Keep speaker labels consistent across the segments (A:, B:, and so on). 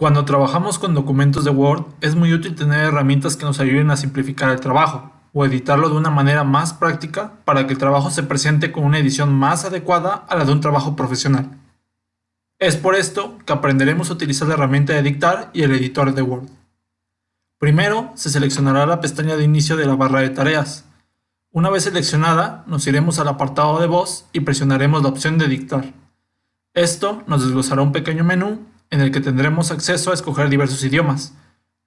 A: Cuando trabajamos con documentos de Word, es muy útil tener herramientas que nos ayuden a simplificar el trabajo o editarlo de una manera más práctica para que el trabajo se presente con una edición más adecuada a la de un trabajo profesional. Es por esto que aprenderemos a utilizar la herramienta de dictar y el editor de Word. Primero, se seleccionará la pestaña de inicio de la barra de tareas. Una vez seleccionada, nos iremos al apartado de voz y presionaremos la opción de dictar. Esto nos desglosará un pequeño menú en el que tendremos acceso a escoger diversos idiomas,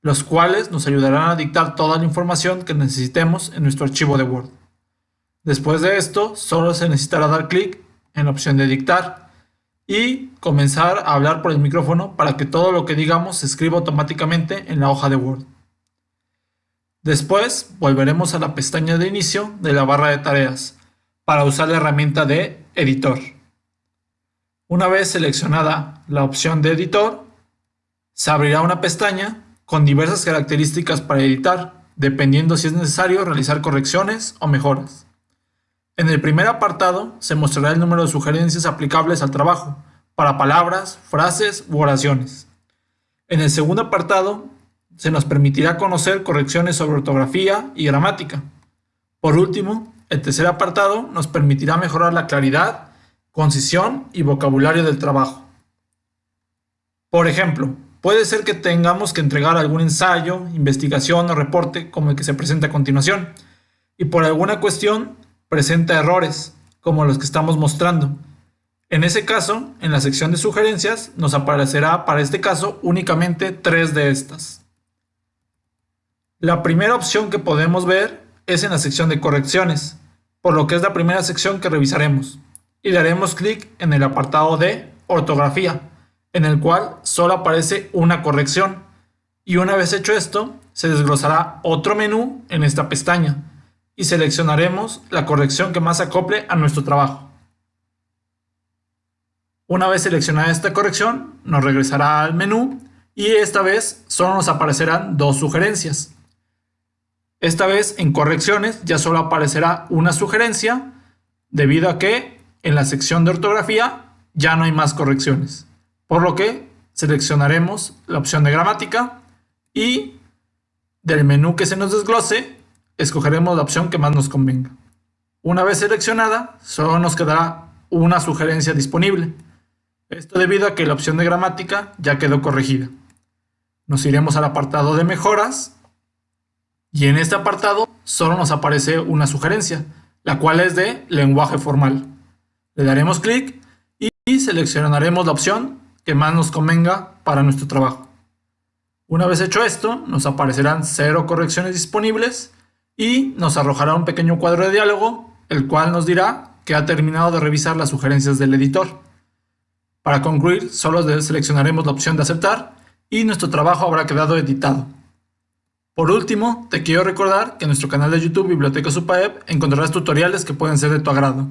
A: los cuales nos ayudarán a dictar toda la información que necesitemos en nuestro archivo de Word. Después de esto, solo se necesitará dar clic en la opción de dictar y comenzar a hablar por el micrófono para que todo lo que digamos se escriba automáticamente en la hoja de Word. Después volveremos a la pestaña de inicio de la barra de tareas para usar la herramienta de editor. Una vez seleccionada la opción de editor, se abrirá una pestaña con diversas características para editar, dependiendo si es necesario realizar correcciones o mejoras. En el primer apartado se mostrará el número de sugerencias aplicables al trabajo, para palabras, frases u oraciones. En el segundo apartado se nos permitirá conocer correcciones sobre ortografía y gramática. Por último, el tercer apartado nos permitirá mejorar la claridad concisión y vocabulario del trabajo. Por ejemplo, puede ser que tengamos que entregar algún ensayo, investigación o reporte como el que se presenta a continuación, y por alguna cuestión presenta errores, como los que estamos mostrando. En ese caso, en la sección de sugerencias, nos aparecerá para este caso únicamente tres de estas. La primera opción que podemos ver es en la sección de correcciones, por lo que es la primera sección que revisaremos y daremos clic en el apartado de ortografía, en el cual solo aparece una corrección. Y una vez hecho esto, se desglosará otro menú en esta pestaña y seleccionaremos la corrección que más acople a nuestro trabajo. Una vez seleccionada esta corrección, nos regresará al menú y esta vez solo nos aparecerán dos sugerencias. Esta vez en correcciones ya solo aparecerá una sugerencia debido a que en la sección de ortografía ya no hay más correcciones, por lo que seleccionaremos la opción de gramática y del menú que se nos desglose, escogeremos la opción que más nos convenga. Una vez seleccionada, solo nos quedará una sugerencia disponible. Esto debido a que la opción de gramática ya quedó corregida. Nos iremos al apartado de mejoras y en este apartado solo nos aparece una sugerencia, la cual es de lenguaje formal. Le daremos clic y seleccionaremos la opción que más nos convenga para nuestro trabajo. Una vez hecho esto, nos aparecerán cero correcciones disponibles y nos arrojará un pequeño cuadro de diálogo, el cual nos dirá que ha terminado de revisar las sugerencias del editor. Para concluir, solo seleccionaremos la opción de aceptar y nuestro trabajo habrá quedado editado. Por último, te quiero recordar que en nuestro canal de YouTube Biblioteca Supaep encontrarás tutoriales que pueden ser de tu agrado.